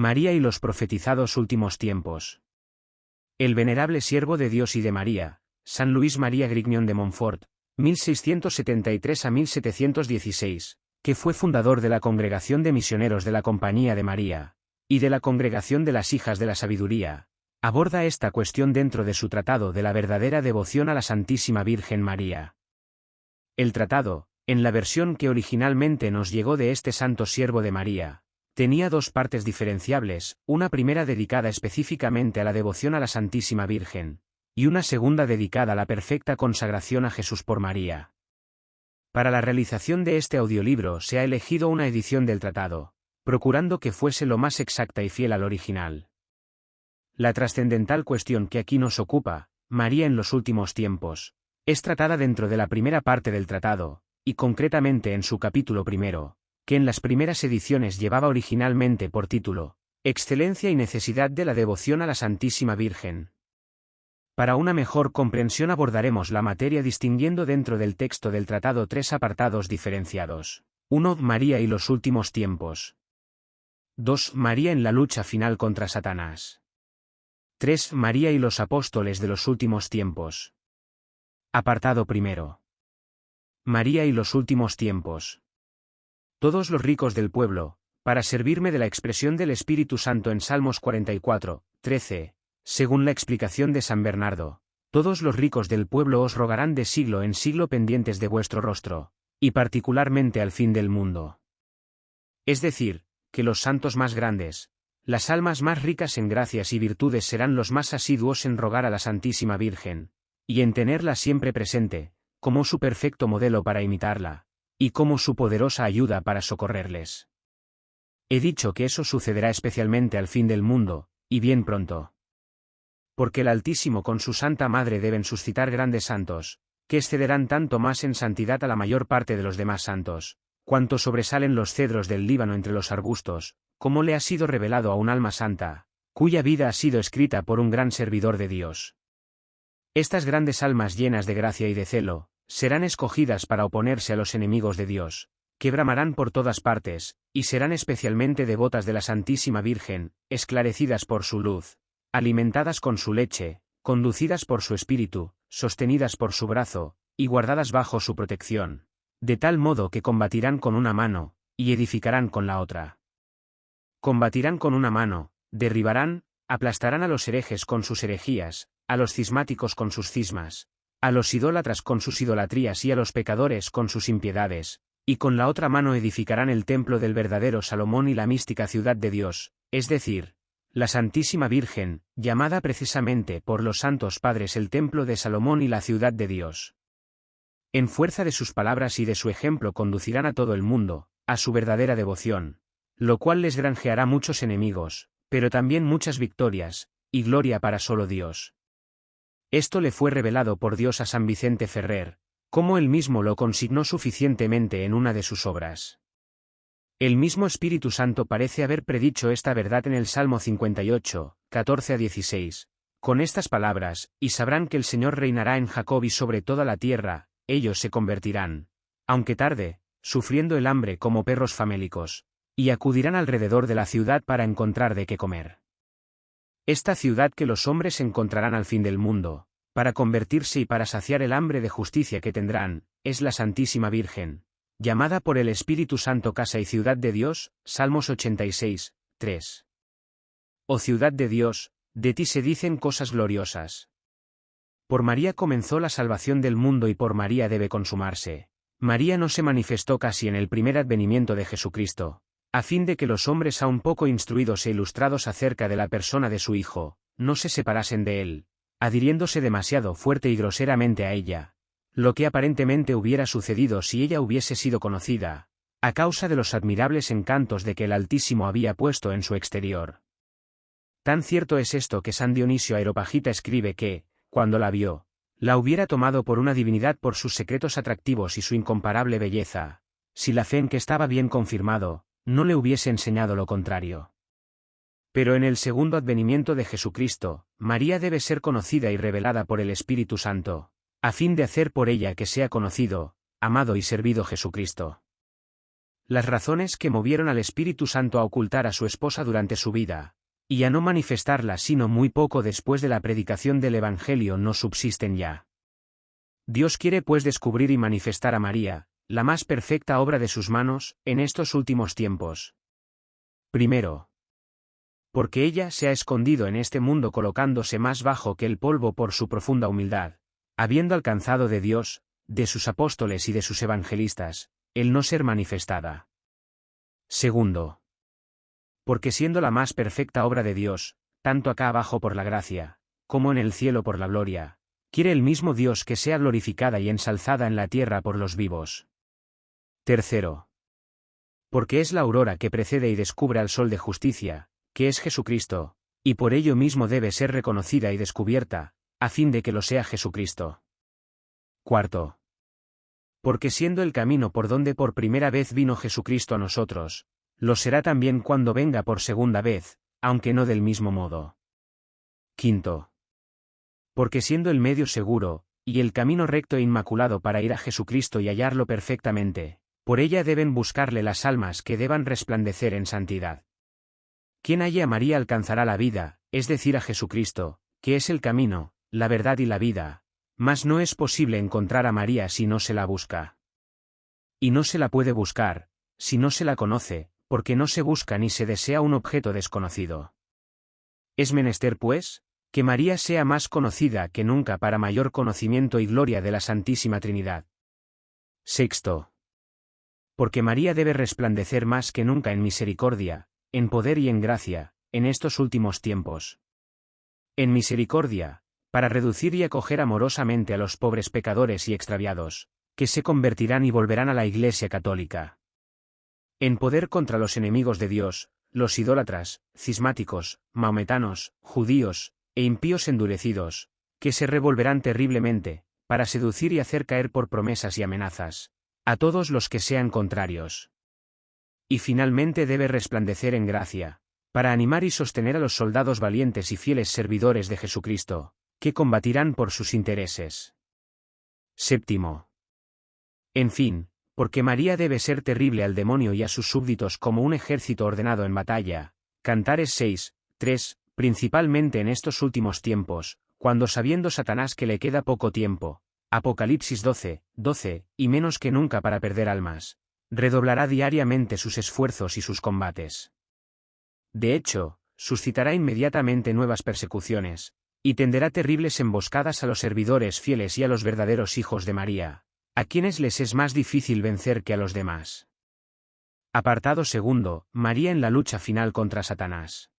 María y los profetizados últimos tiempos. El venerable siervo de Dios y de María, San Luis María Grignion de Montfort, 1673 a 1716, que fue fundador de la Congregación de Misioneros de la Compañía de María, y de la Congregación de las Hijas de la Sabiduría, aborda esta cuestión dentro de su tratado de la verdadera devoción a la Santísima Virgen María. El tratado, en la versión que originalmente nos llegó de este santo siervo de María, tenía dos partes diferenciables, una primera dedicada específicamente a la devoción a la Santísima Virgen, y una segunda dedicada a la perfecta consagración a Jesús por María. Para la realización de este audiolibro se ha elegido una edición del tratado, procurando que fuese lo más exacta y fiel al original. La trascendental cuestión que aquí nos ocupa, María en los últimos tiempos, es tratada dentro de la primera parte del tratado, y concretamente en su capítulo primero, que en las primeras ediciones llevaba originalmente por título, Excelencia y necesidad de la devoción a la Santísima Virgen. Para una mejor comprensión abordaremos la materia distinguiendo dentro del texto del tratado tres apartados diferenciados. 1. María y los últimos tiempos. 2. María en la lucha final contra Satanás. 3. María y los apóstoles de los últimos tiempos. Apartado primero. María y los últimos tiempos. Todos los ricos del pueblo, para servirme de la expresión del Espíritu Santo en Salmos 44, 13, según la explicación de San Bernardo, todos los ricos del pueblo os rogarán de siglo en siglo pendientes de vuestro rostro, y particularmente al fin del mundo. Es decir, que los santos más grandes, las almas más ricas en gracias y virtudes serán los más asiduos en rogar a la Santísima Virgen, y en tenerla siempre presente, como su perfecto modelo para imitarla, y como su poderosa ayuda para socorrerles. He dicho que eso sucederá especialmente al fin del mundo, y bien pronto porque el Altísimo con su Santa Madre deben suscitar grandes santos, que excederán tanto más en santidad a la mayor parte de los demás santos, cuanto sobresalen los cedros del Líbano entre los arbustos, como le ha sido revelado a un alma santa, cuya vida ha sido escrita por un gran servidor de Dios. Estas grandes almas llenas de gracia y de celo, serán escogidas para oponerse a los enemigos de Dios, que bramarán por todas partes, y serán especialmente devotas de la Santísima Virgen, esclarecidas por su luz, alimentadas con su leche, conducidas por su espíritu, sostenidas por su brazo, y guardadas bajo su protección, de tal modo que combatirán con una mano, y edificarán con la otra. Combatirán con una mano, derribarán, aplastarán a los herejes con sus herejías, a los cismáticos con sus cismas, a los idólatras con sus idolatrías y a los pecadores con sus impiedades, y con la otra mano edificarán el templo del verdadero Salomón y la mística ciudad de Dios, es decir, la Santísima Virgen, llamada precisamente por los santos padres el templo de Salomón y la ciudad de Dios. En fuerza de sus palabras y de su ejemplo conducirán a todo el mundo, a su verdadera devoción, lo cual les granjeará muchos enemigos, pero también muchas victorias, y gloria para solo Dios. Esto le fue revelado por Dios a San Vicente Ferrer, como él mismo lo consignó suficientemente en una de sus obras. El mismo Espíritu Santo parece haber predicho esta verdad en el Salmo 58, 14 a 16. Con estas palabras, y sabrán que el Señor reinará en Jacob y sobre toda la tierra, ellos se convertirán, aunque tarde, sufriendo el hambre como perros famélicos, y acudirán alrededor de la ciudad para encontrar de qué comer. Esta ciudad que los hombres encontrarán al fin del mundo, para convertirse y para saciar el hambre de justicia que tendrán, es la Santísima Virgen, llamada por el Espíritu Santo casa y ciudad de Dios, Salmos 86, 3. Oh ciudad de Dios, de ti se dicen cosas gloriosas. Por María comenzó la salvación del mundo y por María debe consumarse. María no se manifestó casi en el primer advenimiento de Jesucristo, a fin de que los hombres aún poco instruidos e ilustrados acerca de la persona de su Hijo, no se separasen de él, adhiriéndose demasiado fuerte y groseramente a ella, lo que aparentemente hubiera sucedido si ella hubiese sido conocida, a causa de los admirables encantos de que el Altísimo había puesto en su exterior. Tan cierto es esto que San Dionisio Aeropagita escribe que, cuando la vio, la hubiera tomado por una divinidad por sus secretos atractivos y su incomparable belleza, si la fe en que estaba bien confirmado, no le hubiese enseñado lo contrario. Pero en el segundo advenimiento de Jesucristo, María debe ser conocida y revelada por el Espíritu Santo, a fin de hacer por ella que sea conocido, amado y servido Jesucristo. Las razones que movieron al Espíritu Santo a ocultar a su esposa durante su vida, y a no manifestarla sino muy poco después de la predicación del Evangelio no subsisten ya. Dios quiere pues descubrir y manifestar a María, la más perfecta obra de sus manos, en estos últimos tiempos. Primero. Porque ella se ha escondido en este mundo colocándose más bajo que el polvo por su profunda humildad, habiendo alcanzado de Dios, de sus apóstoles y de sus evangelistas, el no ser manifestada. Segundo. Porque siendo la más perfecta obra de Dios, tanto acá abajo por la gracia, como en el cielo por la gloria, quiere el mismo Dios que sea glorificada y ensalzada en la tierra por los vivos. Tercero. Porque es la aurora que precede y descubre al sol de justicia, que es Jesucristo, y por ello mismo debe ser reconocida y descubierta, a fin de que lo sea Jesucristo. Cuarto porque siendo el camino por donde por primera vez vino Jesucristo a nosotros, lo será también cuando venga por segunda vez, aunque no del mismo modo. Quinto. Porque siendo el medio seguro, y el camino recto e inmaculado para ir a Jesucristo y hallarlo perfectamente, por ella deben buscarle las almas que deban resplandecer en santidad. Quien halle a María alcanzará la vida, es decir a Jesucristo, que es el camino, la verdad y la vida, mas no es posible encontrar a María si no se la busca. Y no se la puede buscar, si no se la conoce, porque no se busca ni se desea un objeto desconocido. Es menester, pues, que María sea más conocida que nunca para mayor conocimiento y gloria de la Santísima Trinidad. Sexto. Porque María debe resplandecer más que nunca en misericordia, en poder y en gracia, en estos últimos tiempos. En misericordia, para reducir y acoger amorosamente a los pobres pecadores y extraviados, que se convertirán y volverán a la Iglesia católica. En poder contra los enemigos de Dios, los idólatras, cismáticos, maometanos, judíos, e impíos endurecidos, que se revolverán terriblemente, para seducir y hacer caer por promesas y amenazas, a todos los que sean contrarios. Y finalmente debe resplandecer en gracia, para animar y sostener a los soldados valientes y fieles servidores de Jesucristo, que combatirán por sus intereses. Séptimo. En fin, porque María debe ser terrible al demonio y a sus súbditos como un ejército ordenado en batalla. Cantares 6, 3, principalmente en estos últimos tiempos, cuando sabiendo Satanás que le queda poco tiempo, Apocalipsis 12, 12, y menos que nunca para perder almas, redoblará diariamente sus esfuerzos y sus combates. De hecho, suscitará inmediatamente nuevas persecuciones, y tenderá terribles emboscadas a los servidores fieles y a los verdaderos hijos de María, a quienes les es más difícil vencer que a los demás. Apartado segundo, María en la lucha final contra Satanás.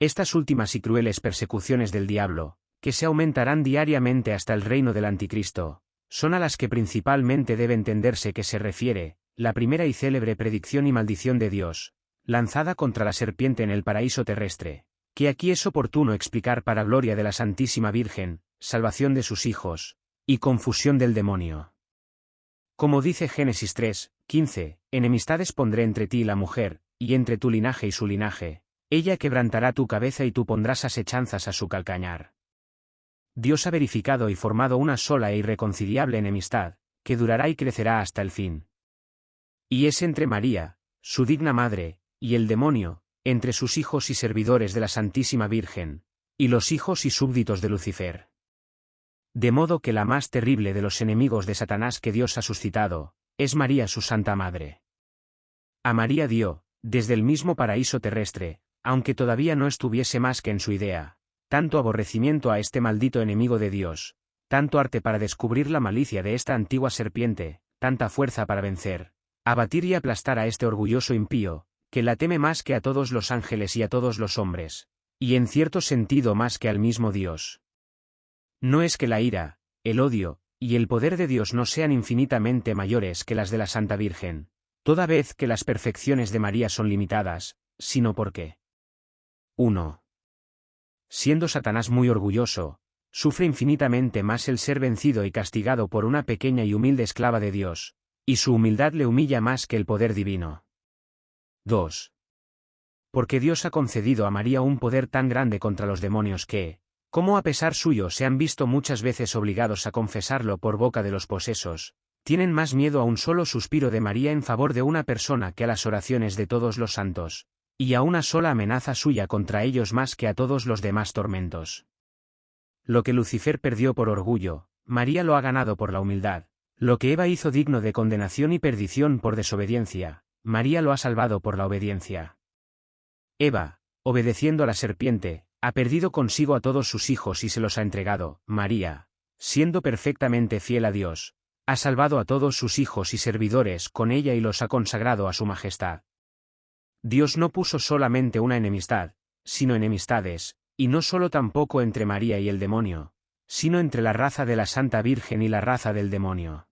Estas últimas y crueles persecuciones del diablo, que se aumentarán diariamente hasta el reino del anticristo, son a las que principalmente debe entenderse que se refiere, la primera y célebre predicción y maldición de Dios, lanzada contra la serpiente en el paraíso terrestre, que aquí es oportuno explicar para gloria de la Santísima Virgen, salvación de sus hijos, y confusión del demonio. Como dice Génesis 3, 15, enemistades pondré entre ti y la mujer, y entre tu linaje y su linaje, ella quebrantará tu cabeza y tú pondrás asechanzas a su calcañar. Dios ha verificado y formado una sola e irreconciliable enemistad, que durará y crecerá hasta el fin. Y es entre María, su digna madre, y el demonio, entre sus hijos y servidores de la Santísima Virgen, y los hijos y súbditos de Lucifer. De modo que la más terrible de los enemigos de Satanás que Dios ha suscitado, es María su Santa Madre. A María dio, desde el mismo paraíso terrestre, aunque todavía no estuviese más que en su idea, tanto aborrecimiento a este maldito enemigo de Dios, tanto arte para descubrir la malicia de esta antigua serpiente, tanta fuerza para vencer, abatir y aplastar a este orgulloso impío, que la teme más que a todos los ángeles y a todos los hombres, y en cierto sentido más que al mismo Dios. No es que la ira, el odio, y el poder de Dios no sean infinitamente mayores que las de la Santa Virgen, toda vez que las perfecciones de María son limitadas, sino porque 1. Siendo Satanás muy orgulloso, sufre infinitamente más el ser vencido y castigado por una pequeña y humilde esclava de Dios, y su humildad le humilla más que el poder divino. 2. Porque Dios ha concedido a María un poder tan grande contra los demonios que, como a pesar suyo se han visto muchas veces obligados a confesarlo por boca de los posesos, Tienen más miedo a un solo suspiro de María en favor de una persona que a las oraciones de todos los santos, y a una sola amenaza suya contra ellos más que a todos los demás tormentos. Lo que Lucifer perdió por orgullo, María lo ha ganado por la humildad. Lo que Eva hizo digno de condenación y perdición por desobediencia, María lo ha salvado por la obediencia. Eva, obedeciendo a la serpiente, ha perdido consigo a todos sus hijos y se los ha entregado. María, siendo perfectamente fiel a Dios, ha salvado a todos sus hijos y servidores con ella y los ha consagrado a su majestad. Dios no puso solamente una enemistad, sino enemistades, y no solo tampoco entre María y el demonio, sino entre la raza de la Santa Virgen y la raza del demonio.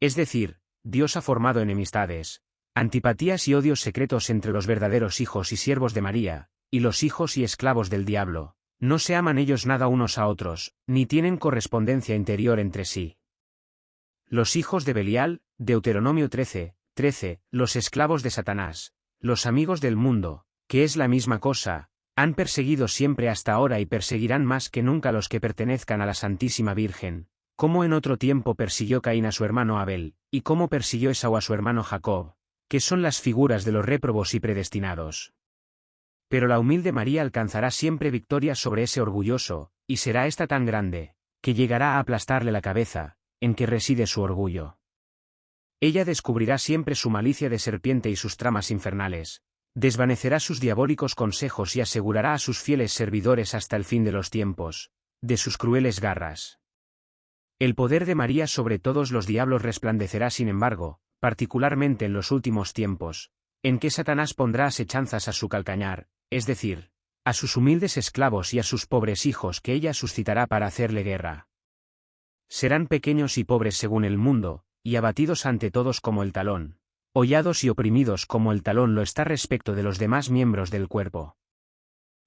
Es decir, Dios ha formado enemistades, antipatías y odios secretos entre los verdaderos hijos y siervos de María, y los hijos y esclavos del diablo, no se aman ellos nada unos a otros, ni tienen correspondencia interior entre sí. Los hijos de Belial, Deuteronomio 13, 13, los esclavos de Satanás, los amigos del mundo, que es la misma cosa, han perseguido siempre hasta ahora y perseguirán más que nunca los que pertenezcan a la Santísima Virgen, como en otro tiempo persiguió Caín a su hermano Abel, y cómo persiguió Esau a su hermano Jacob, que son las figuras de los réprobos y predestinados. Pero la humilde María alcanzará siempre victoria sobre ese orgulloso, y será ésta tan grande, que llegará a aplastarle la cabeza, en que reside su orgullo. Ella descubrirá siempre su malicia de serpiente y sus tramas infernales, desvanecerá sus diabólicos consejos y asegurará a sus fieles servidores hasta el fin de los tiempos, de sus crueles garras. El poder de María sobre todos los diablos resplandecerá sin embargo, particularmente en los últimos tiempos, en que Satanás pondrá asechanzas a su calcañar, es decir, a sus humildes esclavos y a sus pobres hijos que ella suscitará para hacerle guerra. Serán pequeños y pobres según el mundo, y abatidos ante todos como el talón, hollados y oprimidos como el talón lo está respecto de los demás miembros del cuerpo.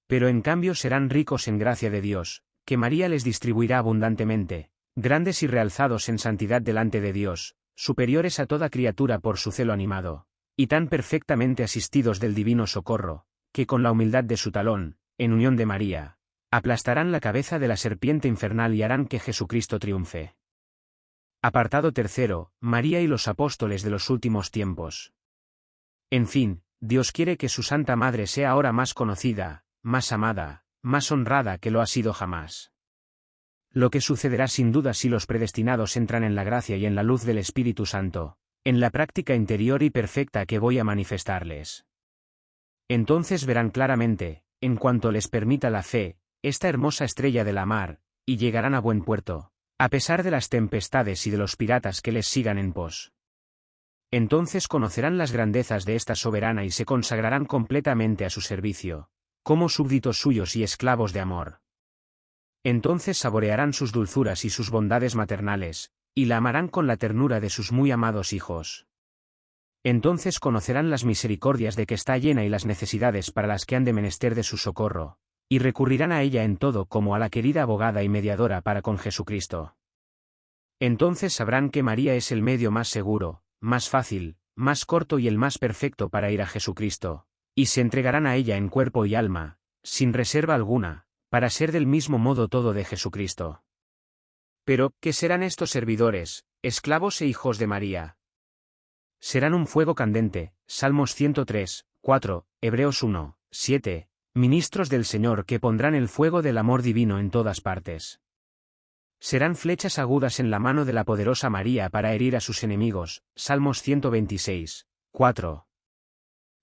Pero en cambio serán ricos en gracia de Dios, que María les distribuirá abundantemente, grandes y realzados en santidad delante de Dios, superiores a toda criatura por su celo animado, y tan perfectamente asistidos del divino socorro, que con la humildad de su talón, en unión de María, aplastarán la cabeza de la serpiente infernal y harán que Jesucristo triunfe. Apartado tercero, María y los apóstoles de los últimos tiempos. En fin, Dios quiere que su Santa Madre sea ahora más conocida, más amada, más honrada que lo ha sido jamás. Lo que sucederá sin duda si los predestinados entran en la gracia y en la luz del Espíritu Santo, en la práctica interior y perfecta que voy a manifestarles. Entonces verán claramente, en cuanto les permita la fe, esta hermosa estrella de la mar, y llegarán a buen puerto, a pesar de las tempestades y de los piratas que les sigan en pos. Entonces conocerán las grandezas de esta soberana y se consagrarán completamente a su servicio, como súbditos suyos y esclavos de amor. Entonces saborearán sus dulzuras y sus bondades maternales, y la amarán con la ternura de sus muy amados hijos. Entonces conocerán las misericordias de que está llena y las necesidades para las que han de menester de su socorro, y recurrirán a ella en todo como a la querida abogada y mediadora para con Jesucristo. Entonces sabrán que María es el medio más seguro, más fácil, más corto y el más perfecto para ir a Jesucristo, y se entregarán a ella en cuerpo y alma, sin reserva alguna, para ser del mismo modo todo de Jesucristo. Pero, ¿qué serán estos servidores, esclavos e hijos de María? Serán un fuego candente, Salmos 103, 4, Hebreos 1, 7, ministros del Señor que pondrán el fuego del amor divino en todas partes. Serán flechas agudas en la mano de la poderosa María para herir a sus enemigos. Salmos 126, 4.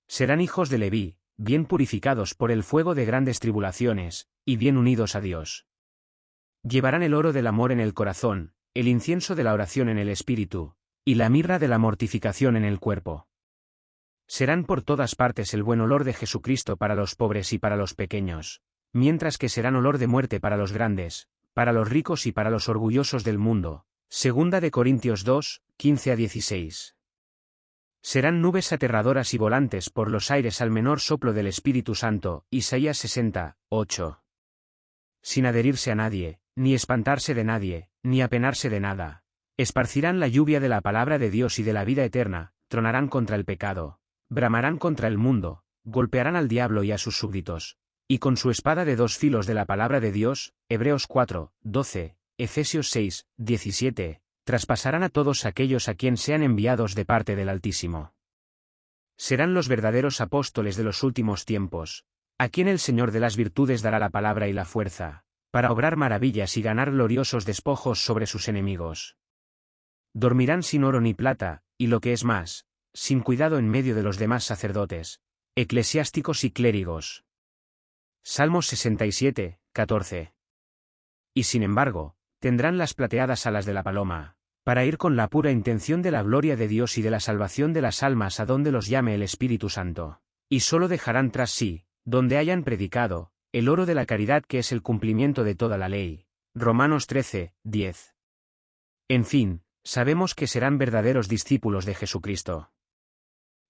Serán hijos de Leví, bien purificados por el fuego de grandes tribulaciones, y bien unidos a Dios. Llevarán el oro del amor en el corazón, el incienso de la oración en el espíritu, y la mirra de la mortificación en el cuerpo. Serán por todas partes el buen olor de Jesucristo para los pobres y para los pequeños, mientras que serán olor de muerte para los grandes, para los ricos y para los orgullosos del mundo. Segunda de Corintios 2, 15 a 16. Serán nubes aterradoras y volantes por los aires al menor soplo del Espíritu Santo. Isaías 60, 8. Sin adherirse a nadie, ni espantarse de nadie, ni apenarse de nada. Esparcirán la lluvia de la palabra de Dios y de la vida eterna, tronarán contra el pecado, bramarán contra el mundo, golpearán al diablo y a sus súbditos, y con su espada de dos filos de la palabra de Dios, Hebreos 4, 12, Efesios 6, 17, traspasarán a todos aquellos a quien sean enviados de parte del Altísimo. Serán los verdaderos apóstoles de los últimos tiempos, a quien el Señor de las virtudes dará la palabra y la fuerza, para obrar maravillas y ganar gloriosos despojos sobre sus enemigos. Dormirán sin oro ni plata, y lo que es más, sin cuidado en medio de los demás sacerdotes, eclesiásticos y clérigos. Salmos 67, 14. Y sin embargo, tendrán las plateadas alas de la paloma, para ir con la pura intención de la gloria de Dios y de la salvación de las almas a donde los llame el Espíritu Santo. Y solo dejarán tras sí, donde hayan predicado, el oro de la caridad que es el cumplimiento de toda la ley. Romanos 13, 10. En fin, sabemos que serán verdaderos discípulos de Jesucristo.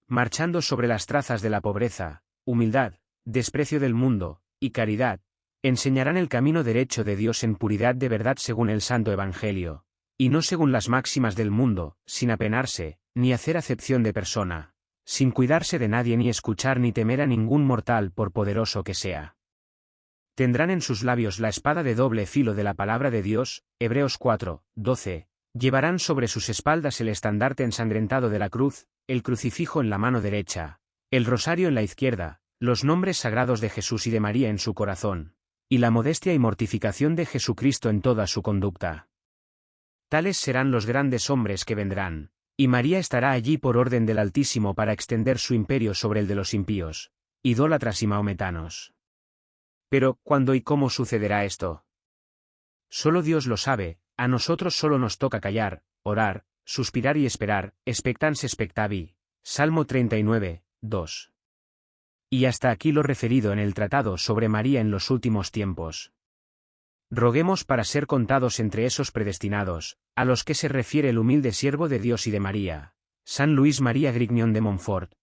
Marchando sobre las trazas de la pobreza, humildad, desprecio del mundo, y caridad, enseñarán el camino derecho de Dios en puridad de verdad según el Santo Evangelio, y no según las máximas del mundo, sin apenarse, ni hacer acepción de persona, sin cuidarse de nadie ni escuchar ni temer a ningún mortal por poderoso que sea. Tendrán en sus labios la espada de doble filo de la palabra de Dios, Hebreos 4, 12, llevarán sobre sus espaldas el estandarte ensangrentado de la cruz, el crucifijo en la mano derecha, el rosario en la izquierda, los nombres sagrados de Jesús y de María en su corazón, y la modestia y mortificación de Jesucristo en toda su conducta. Tales serán los grandes hombres que vendrán, y María estará allí por orden del Altísimo para extender su imperio sobre el de los impíos, idólatras y maometanos. Pero, ¿cuándo y cómo sucederá esto? Solo Dios lo sabe, a nosotros solo nos toca callar, orar, suspirar y esperar, expectans expectavi. Salmo 39, 2. Y hasta aquí lo referido en el tratado sobre María en los últimos tiempos. Roguemos para ser contados entre esos predestinados, a los que se refiere el humilde siervo de Dios y de María, San Luis María Grignion de Montfort.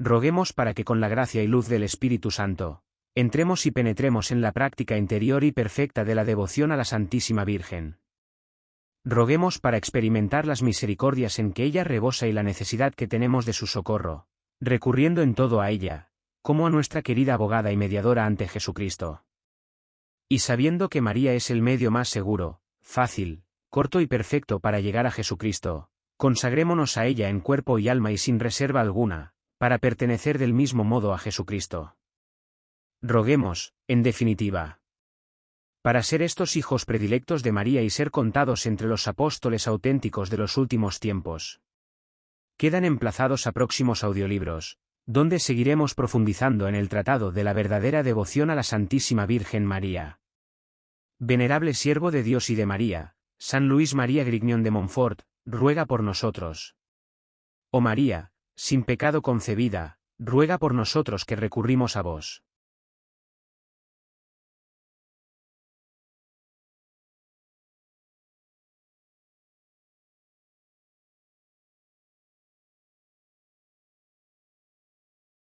Roguemos para que con la gracia y luz del Espíritu Santo, entremos y penetremos en la práctica interior y perfecta de la devoción a la Santísima Virgen. Roguemos para experimentar las misericordias en que ella rebosa y la necesidad que tenemos de su socorro, recurriendo en todo a ella, como a nuestra querida abogada y mediadora ante Jesucristo. Y sabiendo que María es el medio más seguro, fácil, corto y perfecto para llegar a Jesucristo, consagrémonos a ella en cuerpo y alma y sin reserva alguna, para pertenecer del mismo modo a Jesucristo. Roguemos, en definitiva, para ser estos hijos predilectos de María y ser contados entre los apóstoles auténticos de los últimos tiempos quedan emplazados a próximos audiolibros, donde seguiremos profundizando en el tratado de la verdadera devoción a la Santísima Virgen María. Venerable siervo de Dios y de María, San Luis María Grignion de Montfort, ruega por nosotros. Oh María, sin pecado concebida, ruega por nosotros que recurrimos a vos.